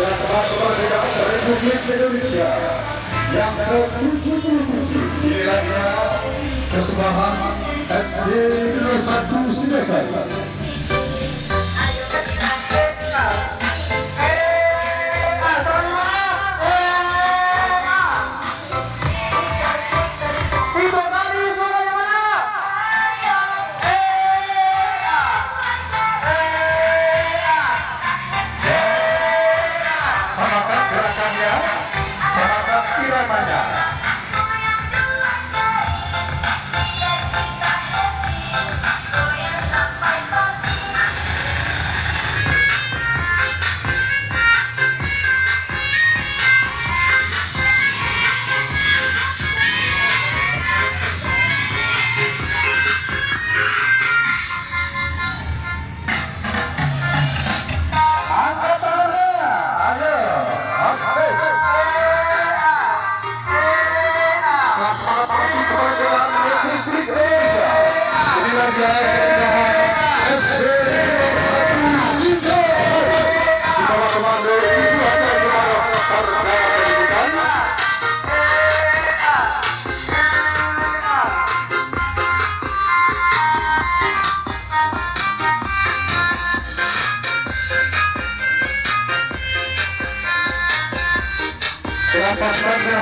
Teraz wasza legata Republik Indonesia yang ke-77 nilainya kesebahan SD 1 Sidasai. Gerakannya samakan iramanya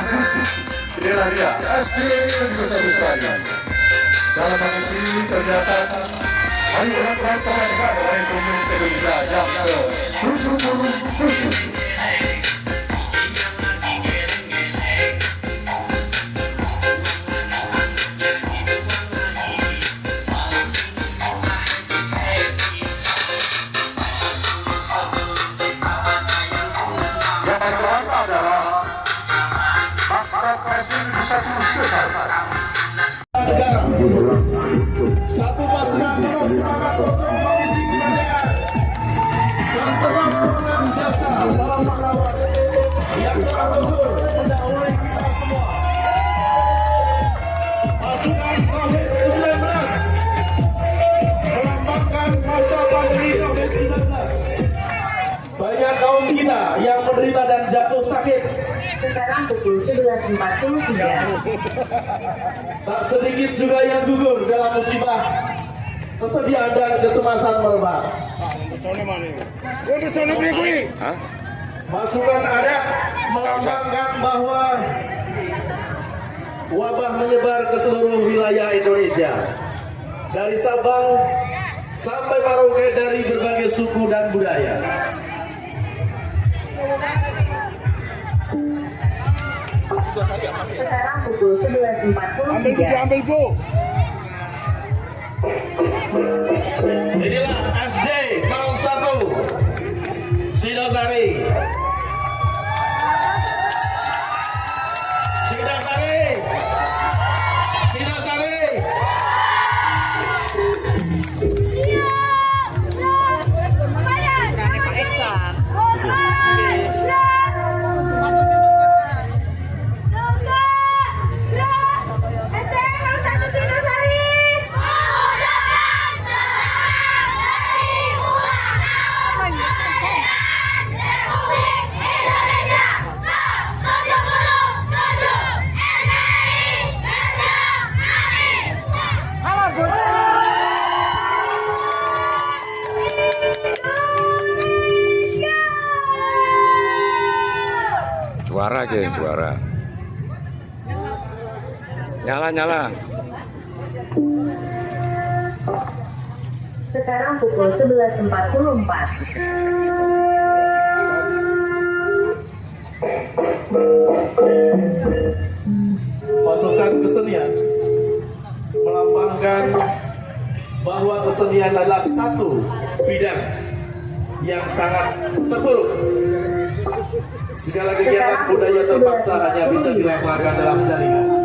putih Inilah dia SD Negeri Satu Selamat, wisatawan. Satu kita yang menderita dan jatuh sakit Sekarang pukul 11.43. Tak sedikit juga yang gugur dalam musibah kesedihan dan kecemasan merebak. Masukan ada melambangkan bahwa wabah menyebar ke seluruh wilayah Indonesia. Dari Sabang sampai Merauke dari berbagai suku dan budaya. Sekarang pukul 11.43. Inilah SD 01 Sidosari. Sidosari. Juara aja juara. Nyala nyala. Sekarang pukul 11.44. Pasukan kesenian melambangkan bahwa kesenian adalah satu bidang yang sangat terpuruk. Segala kegiatan budaya terpaksa hanya bisa dilaksanakan dalam jaringan.